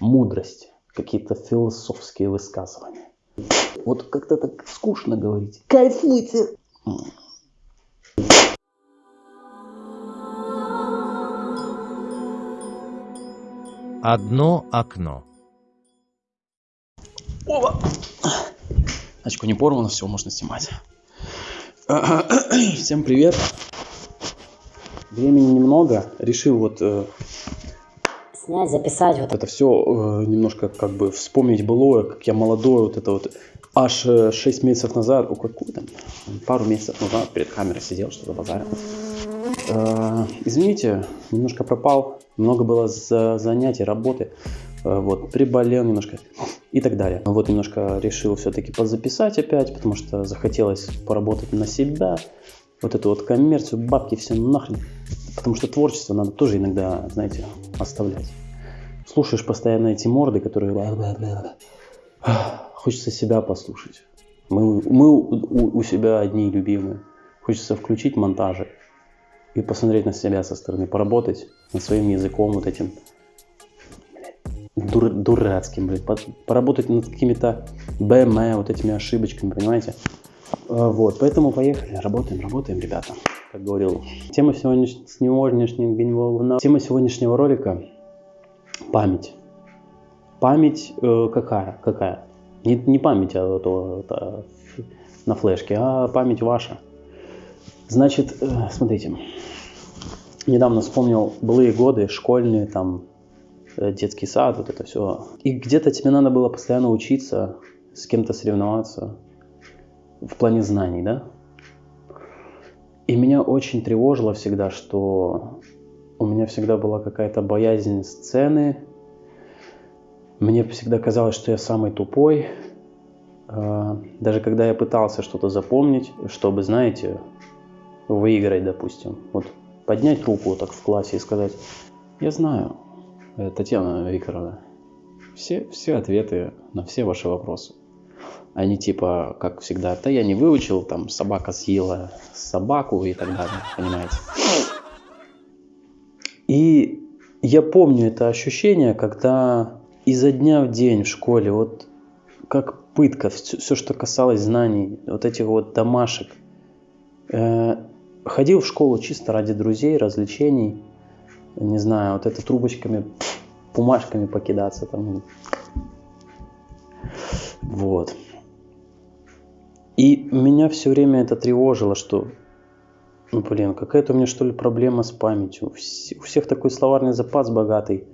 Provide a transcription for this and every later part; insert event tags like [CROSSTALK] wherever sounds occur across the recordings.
мудрость, какие-то философские высказывания. Вот как-то так скучно говорить. Кайфуйте! Одно окно. Оба! Очко не порвано, все, можно снимать. [CLEARS THROAT] Всем привет. Времени немного. Решил вот э, снять, записать. Вот. это все э, немножко как бы вспомнить былое, как я молодой, вот это вот аж э, 6 месяцев назад, о, какой там, пару месяцев назад перед камерой сидел, что-то базарил. Э, извините, немножко пропал, много было за занятий, работы, э, вот, приболел немножко и так далее. Вот немножко решил все-таки позаписать опять, потому что захотелось поработать на себя, вот эту вот коммерцию, бабки, все нахрен. Потому что творчество надо тоже иногда, знаете, оставлять. Слушаешь постоянно эти морды, которые... Хочется себя послушать. Мы, мы у, у себя одни любимые. Хочется включить монтажи и посмотреть на себя со стороны, поработать над своим языком вот этим дур, дурацким, блин, поработать над какими-то БМ, вот этими ошибочками, понимаете? А, вот, поэтому поехали, работаем, работаем, ребята. Как говорил, тема сегодняшнего, тема сегодняшнего ролика – память. Память э, какая? Какая? Не, не память а, то, то, на флешке, а память ваша. Значит, э, смотрите, недавно вспомнил былые годы, школьные, там, э, детский сад, вот это все. И где-то тебе надо было постоянно учиться, с кем-то соревноваться, в плане знаний, да? И меня очень тревожило всегда, что у меня всегда была какая-то боязнь сцены. Мне всегда казалось, что я самый тупой. А, даже когда я пытался что-то запомнить, чтобы, знаете, выиграть, допустим. Вот поднять руку вот так в классе и сказать, я знаю, э, Татьяна Викторовна, все, все ответы на все ваши вопросы. Они типа, как всегда, да я не выучил, там собака съела собаку и так далее, понимаете. И я помню это ощущение, когда изо дня в день в школе, вот как пытка, все, все что касалось знаний, вот этих вот домашек, э, ходил в школу чисто ради друзей, развлечений, не знаю, вот это трубочками, бумажками покидаться там. Вот. И меня все время это тревожило, что, ну, блин, какая-то у меня что ли проблема с памятью. У всех такой словарный запас богатый.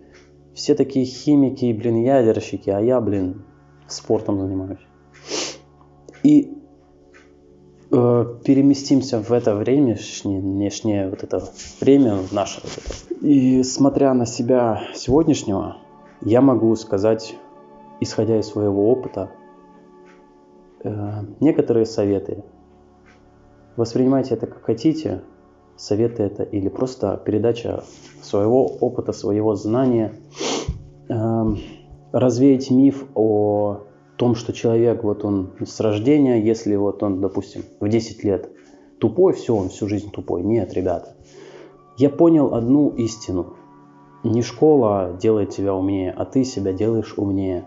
Все такие химики, блин, ядерщики, а я, блин, спортом занимаюсь. И э, переместимся в это время, внешнее вот это время наше. Вот это. И смотря на себя сегодняшнего, я могу сказать, исходя из своего опыта, некоторые советы. Воспринимайте это как хотите, советы это или просто передача своего опыта, своего знания. Эм, развеять миф о том, что человек, вот он с рождения, если вот он, допустим, в 10 лет тупой, все, он всю жизнь тупой. Нет, ребята. Я понял одну истину. Не школа делает тебя умнее, а ты себя делаешь умнее.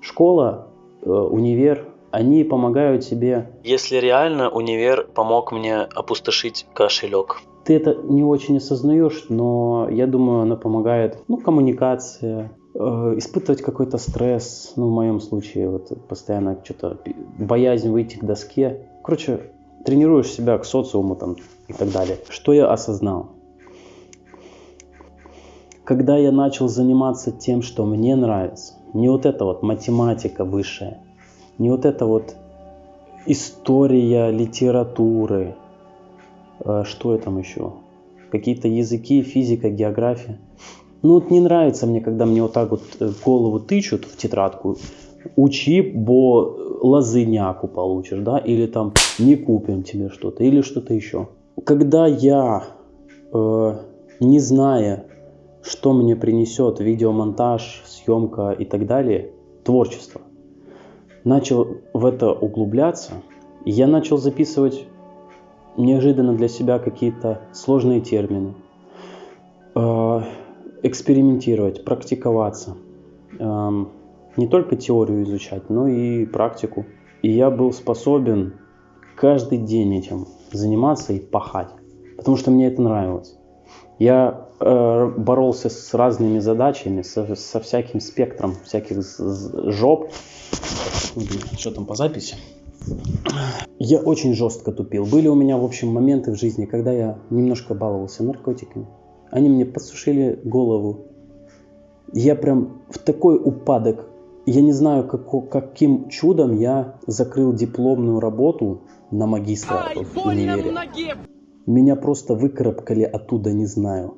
Школа, э, универ, они помогают тебе... Если реально универ помог мне опустошить кошелек. Ты это не очень осознаешь, но я думаю, она помогает, ну, коммуникация, э, испытывать какой-то стресс, ну, в моем случае, вот постоянно что-то, боязнь выйти к доске. Короче, тренируешь себя к социуму там и так далее. Что я осознал? Когда я начал заниматься тем, что мне нравится, не вот это вот математика высшая, не вот это вот история литературы, э, что я там еще, какие-то языки, физика, география. Ну вот не нравится мне, когда мне вот так вот э, голову тычут в тетрадку, учи, бо лазыняку получишь, да, или там не купим тебе что-то, или что-то еще. Когда я, э, не зная, что мне принесет видеомонтаж, съемка и так далее, творчество, начал в это углубляться, я начал записывать неожиданно для себя какие-то сложные термины. А, экспериментировать, практиковаться. Эм, не только теорию изучать, но и практику. И я был способен каждый день этим заниматься и пахать, потому что мне это нравилось. Я э, боролся с разными задачами, со, со всяким спектром всяких жоп. Что там по записи? Я очень жестко тупил. Были у меня, в общем, моменты в жизни, когда я немножко баловался наркотиками. Они мне подсушили голову. Я прям в такой упадок. Я не знаю, как, каким чудом я закрыл дипломную работу на магистра в универе. Меня просто выкарабкали оттуда, не знаю.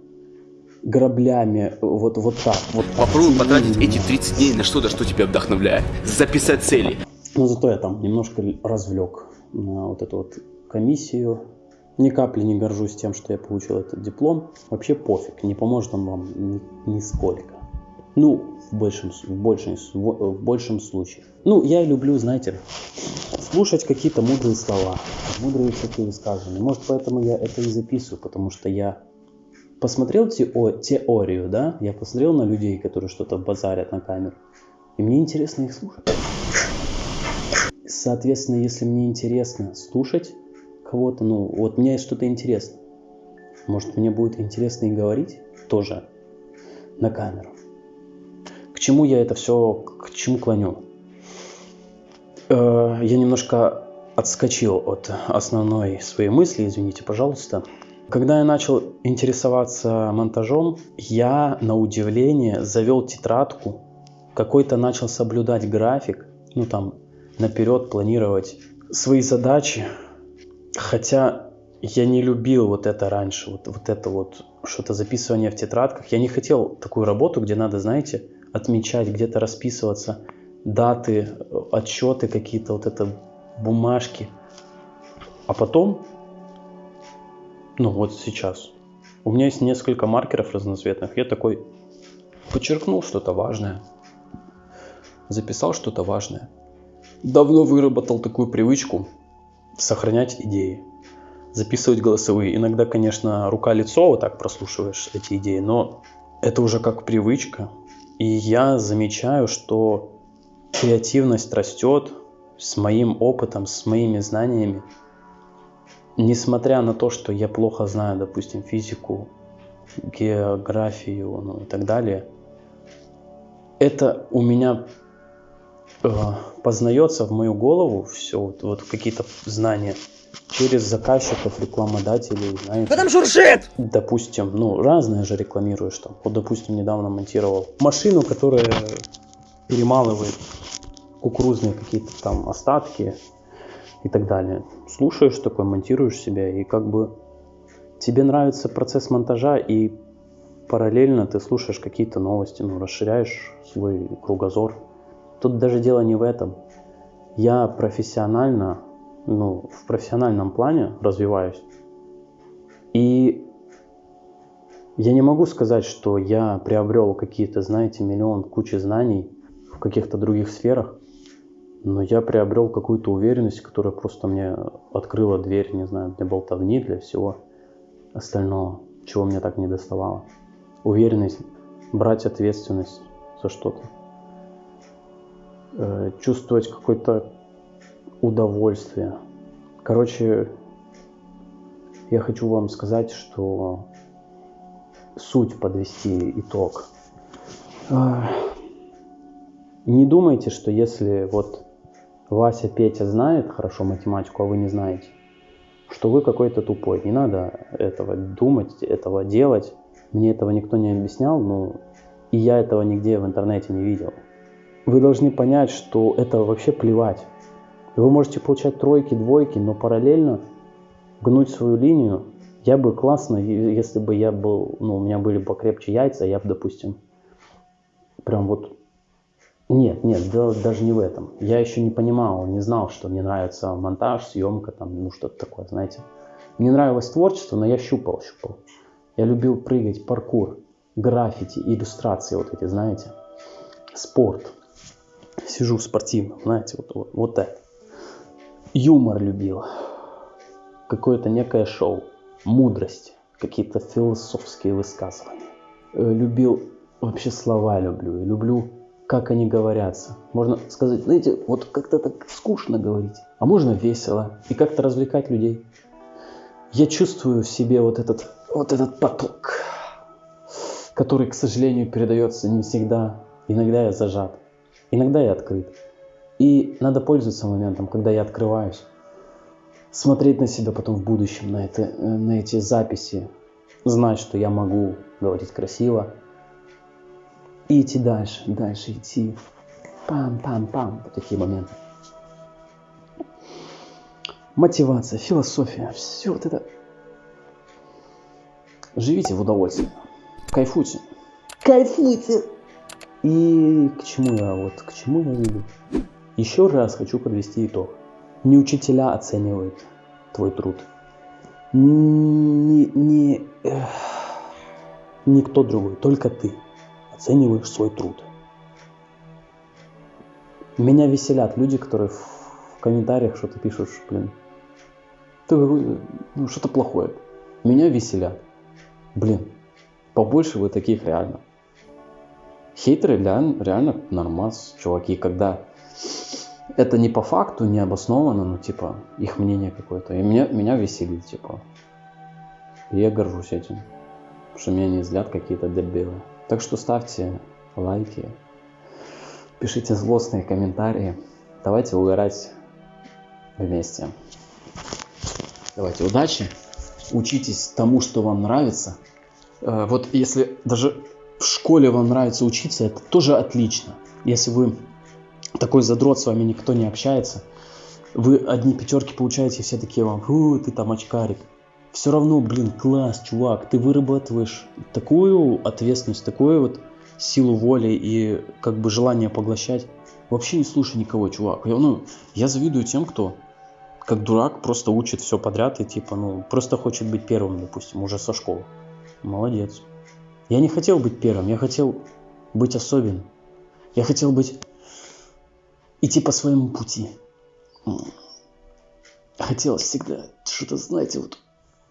Граблями, вот, вот так. Вот Попробуй потратить эти 30 дней на что-то, что тебя вдохновляет. Записать цели. Но зато я там немножко развлек на вот эту вот комиссию. Ни капли не горжусь тем, что я получил этот диплом. Вообще пофиг, не поможет он вам ни, нисколько. Ну, в большем, в, большем, в большем случае. Ну, я люблю, знаете, слушать какие-то мудрые слова, мудрые всякие высказывания. Может, поэтому я это и записываю, потому что я посмотрел тео теорию, да, я посмотрел на людей, которые что-то базарят на камеру, и мне интересно их слушать. Соответственно, если мне интересно слушать кого-то, ну, вот мне что-то интересно, может, мне будет интересно и говорить тоже на камеру. К чему я это все, к чему клоню? Э, я немножко отскочил от основной своей мысли, извините, пожалуйста. Когда я начал интересоваться монтажом, я на удивление завел тетрадку, какой-то начал соблюдать график, ну там наперед планировать свои задачи, хотя я не любил вот это раньше, вот, вот это вот что-то записывание в тетрадках. Я не хотел такую работу, где надо, знаете, отмечать, где-то расписываться – даты, отчеты какие-то, вот это бумажки. А потом, ну вот сейчас, у меня есть несколько маркеров разноцветных. Я такой подчеркнул что-то важное, записал что-то важное. Давно выработал такую привычку сохранять идеи, записывать голосовые. Иногда, конечно, рука-лицо вот так прослушиваешь эти идеи, но это уже как привычка. И я замечаю, что креативность растет с моим опытом, с моими знаниями. Несмотря на то, что я плохо знаю, допустим, физику, географию ну, и так далее, это у меня э, познается в мою голову все, вот, вот какие-то знания через заказчиков, рекламодателей, знаете. Кто там? Допустим, ну, разное же рекламируешь там. Вот, допустим, недавно монтировал машину, которая перемалывает кукурузные какие-то там остатки и так далее. Слушаешь такой, монтируешь себя, и как бы тебе нравится процесс монтажа, и параллельно ты слушаешь какие-то новости, ну, расширяешь свой кругозор. Тут даже дело не в этом. Я профессионально, ну, в профессиональном плане развиваюсь. И я не могу сказать, что я приобрел какие-то, знаете, миллион кучи знаний в каких-то других сферах но я приобрел какую-то уверенность, которая просто мне открыла дверь, не знаю, для болтовни, для всего остального, чего мне так не доставало. Уверенность, брать ответственность за что-то, э, чувствовать какое-то удовольствие. Короче, я хочу вам сказать, что суть подвести итог. Не думайте, что если вот Вася, Петя знает хорошо математику, а вы не знаете, что вы какой-то тупой. Не надо этого думать, этого делать. Мне этого никто не объяснял, ну и я этого нигде в интернете не видел. Вы должны понять, что это вообще плевать. Вы можете получать тройки, двойки, но параллельно гнуть свою линию. Я бы классно, если бы я был, ну, у меня были бы покрепче яйца, я бы, допустим, прям вот нет, нет, дело даже не в этом. Я еще не понимал, не знал, что мне нравится монтаж, съемка, там, ну что-то такое, знаете. Мне нравилось творчество, но я щупал, щупал. Я любил прыгать, паркур, граффити, иллюстрации вот эти, знаете. Спорт. Сижу спортивно, знаете, вот, вот, вот это. Юмор любил. Какое-то некое шоу. Мудрость. Какие-то философские высказывания. э, любил, вообще слова люблю, люблю, как они говорятся. Можно сказать, знаете, вот как-то так скучно говорить, а можно весело и как-то развлекать людей. Я чувствую в себе вот этот, вот этот поток, который, к сожалению, передается не всегда. Иногда я зажат, иногда я открыт. И надо пользоваться моментом, когда я открываюсь, смотреть на себя потом в будущем, на, это, э, на эти записи, знать, что я могу говорить красиво, и идти дальше, дальше идти. Пам-пам-пам, вот такие моменты. Мотивация, философия, все вот это. Живите в удовольствии, кайфуйте. Кайфуйте! И к чему я вот, к чему я веду? Еще раз хочу подвести итог. Не учителя оценивают твой труд. Не, не, эх, никто другой, только ты оцениваешь свой труд. Меня веселят люди, которые в комментариях что-то пишут, блин, ты ну, что-то плохое. Меня веселят. Блин, побольше вы таких реально. Хейтеры реально, реально нормас, чуваки, когда это не по факту, не обоснованно, но типа их мнение какое-то. И меня, меня веселит, типа. И я горжусь этим, что меня не злят какие-то дебилы. Так что ставьте лайки, пишите злостные комментарии. Давайте угорать вместе. Давайте удачи. Учитесь тому, что вам нравится. Э, вот если даже в школе вам нравится учиться, это тоже отлично. Если вы такой задрот, с вами никто не общается, вы одни пятерки получаете, все такие вам, фу, ты там очкарик. Все равно, блин, класс, чувак, ты вырабатываешь такую ответственность, такую вот силу воли и как бы желание поглощать. Вообще не слушай никого, чувак. Я, ну, я завидую тем, кто как дурак просто учит все подряд и типа, ну, просто хочет быть первым, допустим, уже со школы. Молодец. Я не хотел быть первым, я хотел быть особенным. Я хотел быть идти по своему пути. Хотелось всегда что-то, знаете, вот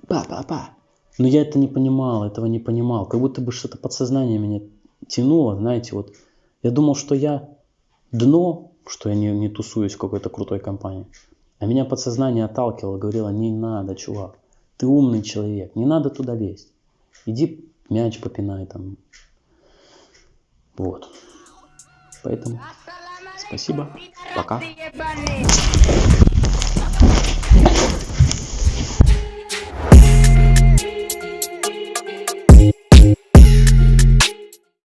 па-па-па. Но я это не понимал, этого не понимал. Как будто бы что-то подсознание меня тянуло, знаете, вот. Я думал, что я дно, что я не, не тусуюсь в какой-то крутой компании. А меня подсознание отталкивало, говорило, не надо, чувак. Ты умный человек, не надо туда лезть. Иди мяч попинай там. Вот. Поэтому спасибо. Пока.